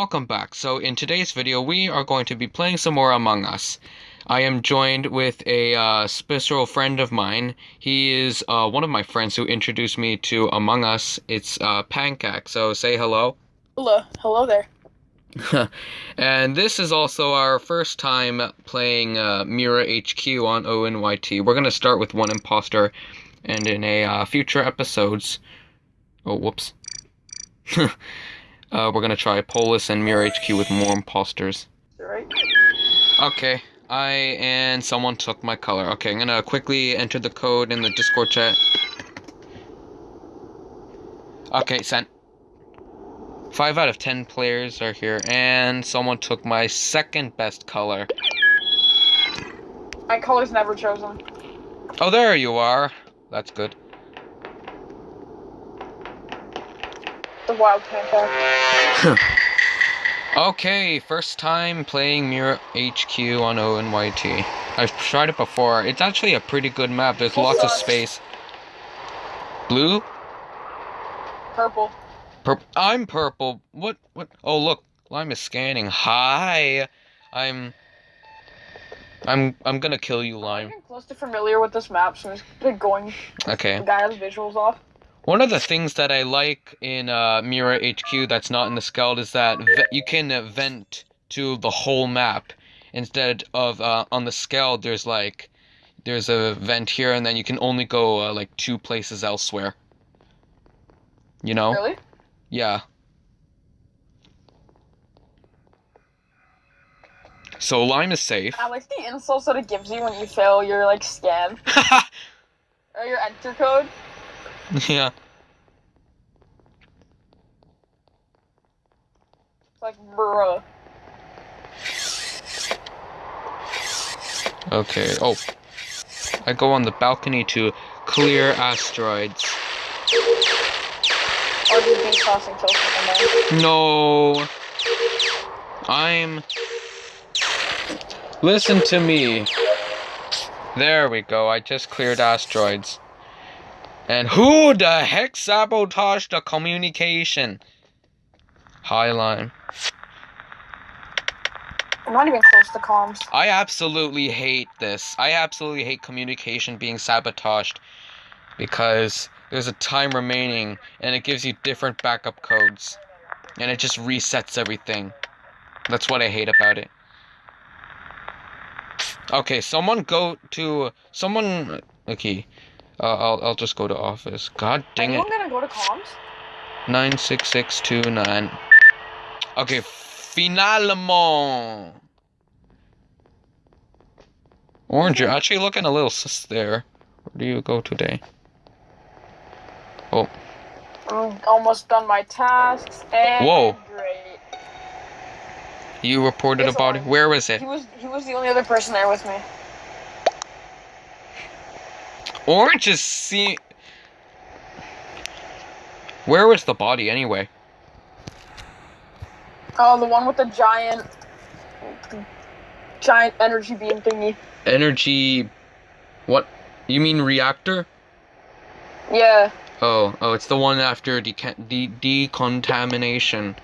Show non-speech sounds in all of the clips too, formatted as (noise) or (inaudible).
welcome back. So in today's video, we are going to be playing some more Among Us. I am joined with a uh, special friend of mine. He is uh, one of my friends who introduced me to Among Us. It's uh, Pancake, so say hello. Hello, hello there. (laughs) and this is also our first time playing uh, Mira HQ on ONYT. We're going to start with one imposter, and in a uh, future episodes... Oh, whoops. (laughs) Uh, we're gonna try Polus and Mira HQ with more imposters. Right. Okay, I and someone took my color. Okay, I'm gonna quickly enter the code in the Discord chat. Okay, sent. Five out of ten players are here, and someone took my second best color. My color's never chosen. Oh, there you are. That's good. The wild pancake. okay, first time playing Mira HQ on ONYT. I've tried it before. It's actually a pretty good map. There's lots of space. Blue? Purple. Purple. I'm purple. What? What? Oh, look. Lime is scanning. Hi. I'm. I'm. I'm gonna kill you, I'm Lime. getting close to familiar with this map, so I'm just going. Okay. The guy has visuals off. One of the things that I like in uh, Mira HQ that's not in the Skeld is that you can vent to the whole map instead of uh, on the Skeld. There's like there's a vent here, and then you can only go uh, like two places elsewhere. You know? Really? Yeah. So Lime is safe. I like the insults that it gives you when you fail your like scan (laughs) or your enter code. (laughs) yeah. It's like, bruh. Okay. Oh. I go on the balcony to clear asteroids. Or just be tossing. No. I'm. Listen to me. There we go. I just cleared asteroids. And who the heck sabotaged the communication? Highline. I'm not even close to comms. I absolutely hate this. I absolutely hate communication being sabotaged because there's a time remaining and it gives you different backup codes and it just resets everything. That's what I hate about it. Okay, someone go to someone. Okay, uh, I'll I'll just go to office. God dang it. Anyone gonna go to comms? Nine six six two nine. Okay, finalement. Orange, you're actually looking a little sus there. Where do you go today? Oh, I'm almost done my tasks and Whoa. great. you reported about it. Where was it? He was he was the only other person there with me. Orange is see. Where was the body anyway? Oh, the one with the giant, giant energy beam thingy. Energy. What? You mean reactor? Yeah. Oh, oh, it's the one after deca- de- decontamination.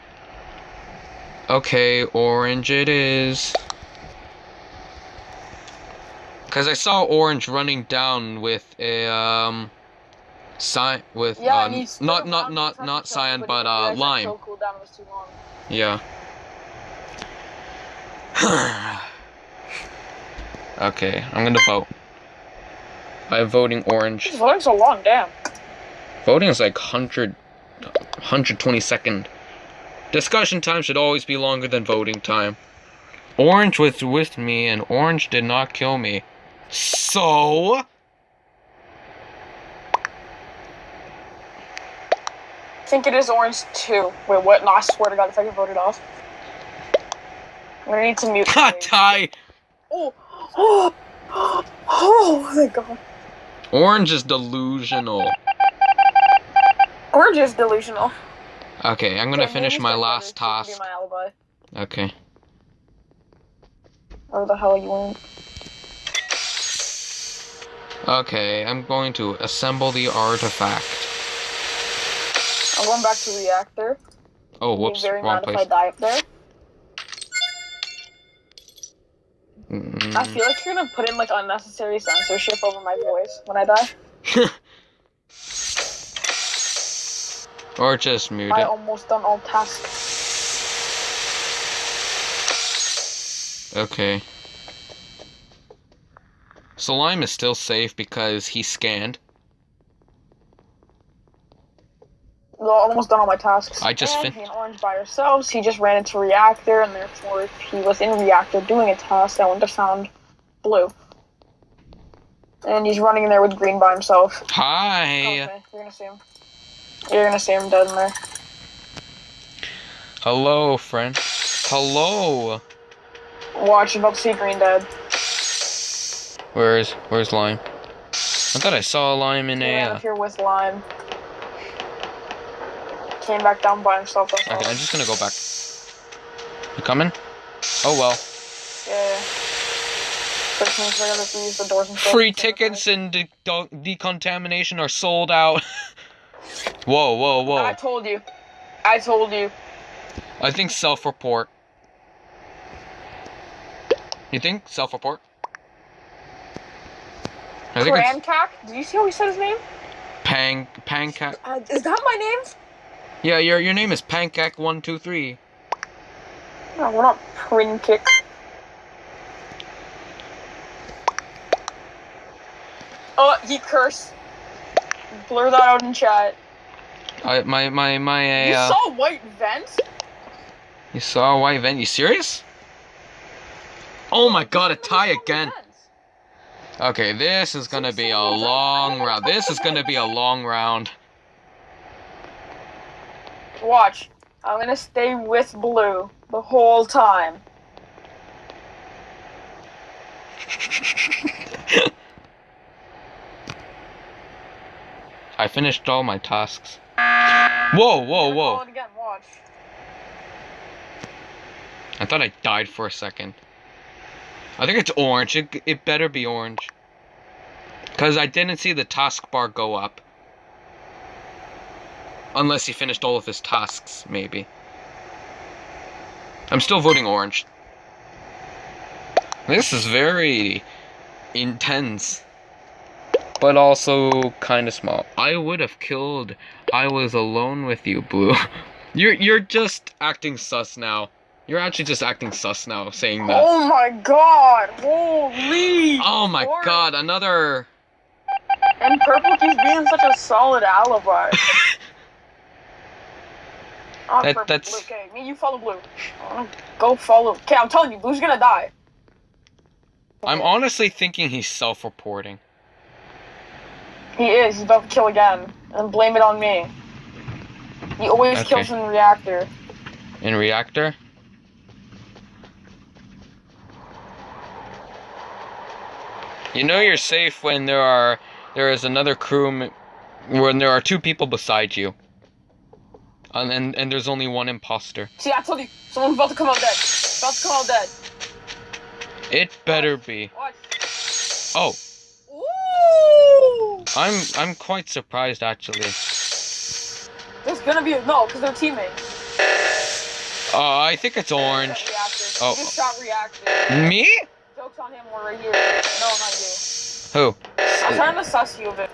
Okay, orange it is. Cause I saw orange running down with a um, cyan with Yeah, uh, not not not not cyan but uh lime. So cooldown was too long. Yeah. (sighs) okay, I'm gonna vote. I'm voting orange. This voting so long, damn. Voting is like 100, 120 second. Discussion time should always be longer than voting time. Orange was with me, and Orange did not kill me. So? I think it is orange too. Wait, what? No, I swear to God, if I get voted off, I'm gonna need to mute. (laughs) Ha, tie! oh, oh, oh, my God. Orange is delusional. Orange is delusional. Okay, I'm gonna Okay, finish my last task. My. Okay. Or the hell are you want? Okay, I'm going to assemble the artifact. I'm going back to reactor. Oh, whoops, very wrong mad if I place. die up there. I Mm, feel like you're gonna put in like unnecessary censorship over my voice when I die. (laughs) or just mute I it. almost done all tasks. Okay. Slime is still safe because he scanned. Well, almost done all my tasks. I just and fin- and Orange by ourselves. He just ran into reactor, and therefore, if he was in reactor doing a task, I wouldn't have found blue. And he's running in there with green by himself. Hi. Okay, you're gonna see him. You're gonna see him dead in there. Hello, friend. Hello. Watch, you're about to see green dead. Where's Where's Lime? I thought I saw Lime in a. Uh... here with lime. Came back down by himself. Okay, I'm just gonna go back. You coming? Oh well. Yeah. yeah. Means we're gonna use the doors and. Free tickets and de- de- decontamination are sold out. (laughs) whoa, whoa, whoa. I told you. I told you. I think self-report. You think self-report? I think? Did you see how he said his name? Pang Pancake. Uh, is that my name? Yeah, your your name is Pancake one two three. No, we're not Prinkick. Oh, he cursed. Blur that out in chat. I my my my You uh, saw white vent? you saw a white vent. You serious? Oh my god, a tie again. Okay, this is gonna be a long round. This is gonna be a long round. Watch. I'm gonna stay with blue the whole time. (laughs) I finished all my tasks. Whoa, whoa, I'm gonna call whoa. it again. Watch. I thought I died for a second. I think it's orange. It, it better be orange. Because I didn't see the taskbar go up. Unless he finished all of his tasks, maybe. I'm still voting orange. This is very intense. But also kind of small. I would have killed. I was alone with you, Blue. (laughs) You're you're just acting sus now. You're actually just acting sus now, saying that. Oh my god! Holy! Oh my Orange. god, another. And purple keeps being such a solid alibi. Oh, (laughs) That- purple, that's- blue. Okay, me, you follow blue. Oh, Go follow. Okay, I'm telling you, blue's gonna die. I'm honestly thinking he's self reporting. He is. He's about to kill again, and blame it on me. He always Okay. kills in reactor. In reactor? You know you're safe when there are there is another crew when there are two people beside you. And, and and there's only one imposter. See, I told you, someone's about to come out dead. About to come out dead. It better be. Watch. Oh, Ooh! I'm I'm quite surprised actually. There's gonna be a no, because they're teammates. Uh, I think it's orange. Oh. Just shot reactor. Me? On him, we're right here. No, not you. Who? I'm trying to suss you a bit.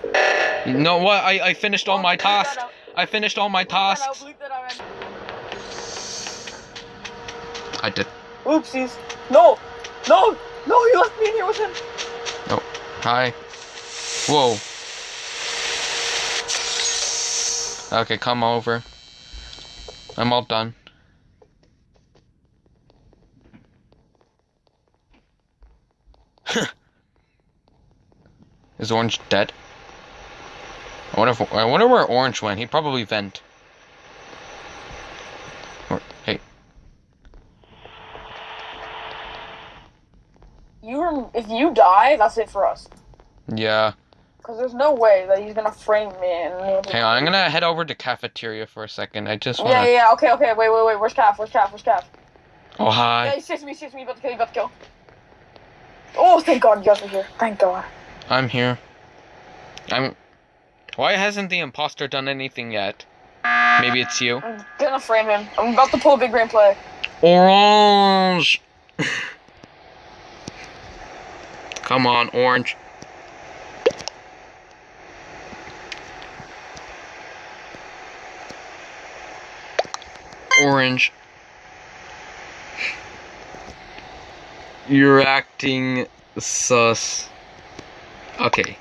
You know what? I, I finished all my tasks. I finished all my Bleep that out, tasks. bleep that out, man. I did. Oopsies. No! No! No, you left me in here with him! No. Hi. Whoa. Okay, come over. I'm all done. Is Orange dead? I wonder if I wonder where Orange went. He probably vent. Or, hey, You if you die, that's it for us. yeah. Because there's no way that he's gonna frame me and Hang on, I'm gonna head over to cafeteria for a second. I just wanna. Yeah, yeah, yeah, okay, okay, wait, wait, wait, where's Calf? Where's Calf? Where's Calf? Oh hi. Yeah, he sees me, sees me, about to kill, he about to kill. Oh, thank God you guys are here. Thank God. I'm here. I'm. Why hasn't the imposter done anything yet? Maybe it's you. I'm gonna frame him. I'm about to pull a big brain play. Orange. Come on, orange. Orange. You're acting sus. Okay.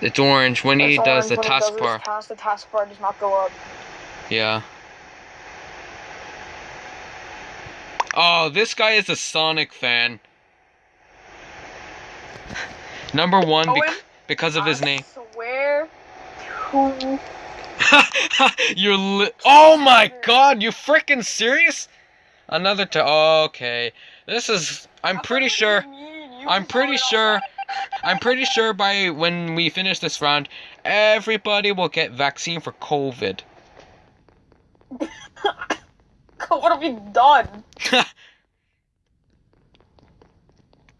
It's orange. When he does the when does his taskbar. task, the taskbar does not go up. Yeah. Oh, this guy is a Sonic fan. Number one, bec- Owen, because of his I name. swear to (laughs) You're li- Oh my god, you freaking serious? Another t- okay. This is I'm pretty sure I'm pretty sure I'm pretty sure by when we finish this round everybody will get vaccine for COVID. (laughs) what have you done? (laughs)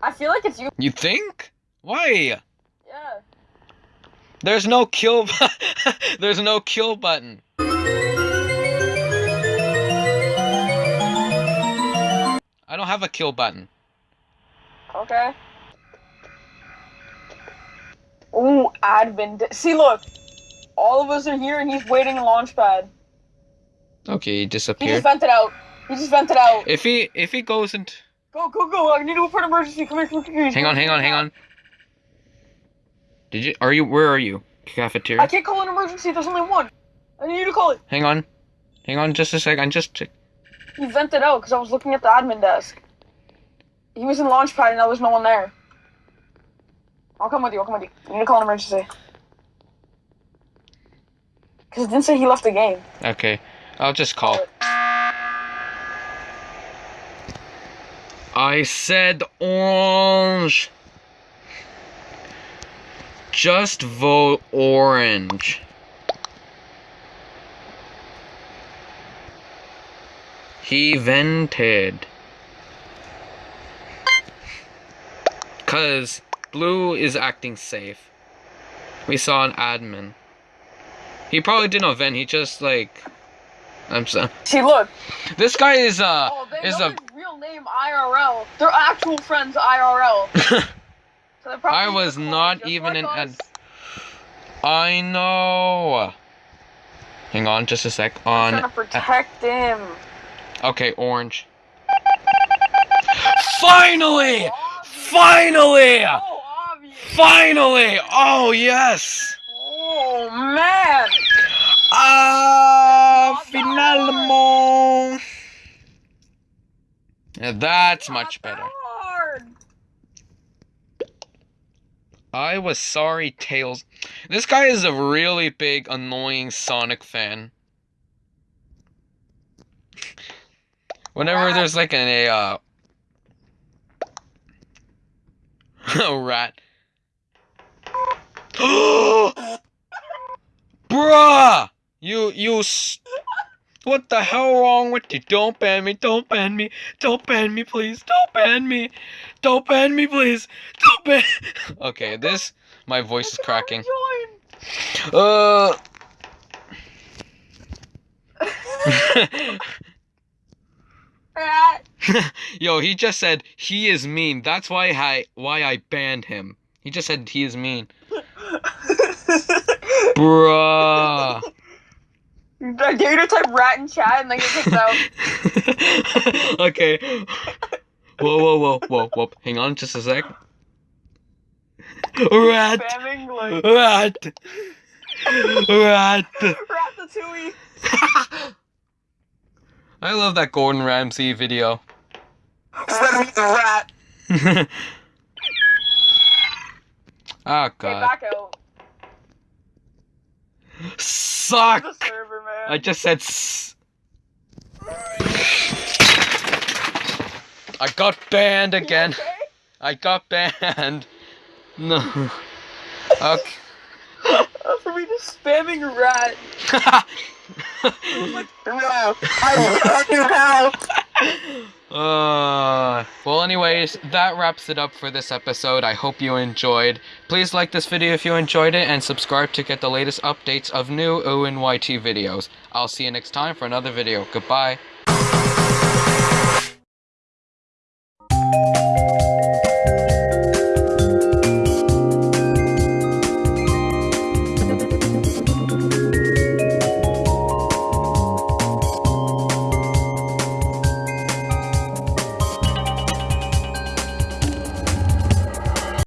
I feel like it's you. you think? Why? Yeah. There's no kill (laughs) There's no kill button. I don't have a kill button. Okay. Ooh, admin. See, look. All of us are here, and he's waiting in launchpad. Okay, he disappeared. He just vented out. He just vented out. If he if he goes and Go, go, go! I need to report emergency. Come here, come here. Hang on, hang on, hang on. Did you are you where are you? Cafeteria? I can't call an emergency. There's only one. I need you to call it. Hang on. Hang on just a second. Just check. He vented out because I was looking at the admin desk. He was in launchpad, and now there's no one there. I'll come with you. I'll come with you. I need to call an emergency. Because it didn't say he left the game. Okay. I'll just call. I said orange. Just vote orange. He vented. Cause blue is acting safe. We saw an admin. He probably didn't vent, he just like I'm so See, look. This guy is uh Oh, is a his real name IRL. They're actual friends IRL. (laughs) So I was not even like in us. ad- I know. Hang on, just a sec. I'm trying On. to protect him. Okay, orange. Finally! Finally! Oh. Finally! Oh yes! Oh man. Ah, finalement. Yeah, that's much better. I was sorry, Tails. This guy is a really big, annoying Sonic fan. Whenever Rat. there's like an a uh, (laughs) a rat. (gasps) Bruh! You you s- What the hell wrong with you? Don't ban me, don't ban me, don't ban me, please, don't ban me, don't ban me, please, don't ban. (laughs) okay, this my voice is cracking. (laughs) Uh. (laughs) Yo, he just said he is mean. That's why I why I banned him. He just said he is mean. (laughs) Bruh. I dare you to type rat in chat and then get kicked out. okay. Whoa, whoa, whoa, whoa, whoa. Hang on just a sec. Rat. Spamming like Rat. Rat. Ratatouille. (laughs) I love that Gordon Ramsay video. Send me the rat. (laughs) oh god. back out. Suck. Server. I just said s- I got banned again. okay? I got banned. No. Okay. Uh, (laughs) for me just spamming rat. (laughs) Like, no, I will not help. Well, anyways, that wraps it up for this episode. I hope you enjoyed. Please like this video if you enjoyed it and subscribe to get the latest updates of new ONYT videos. I'll see you next time for another video. Goodbye.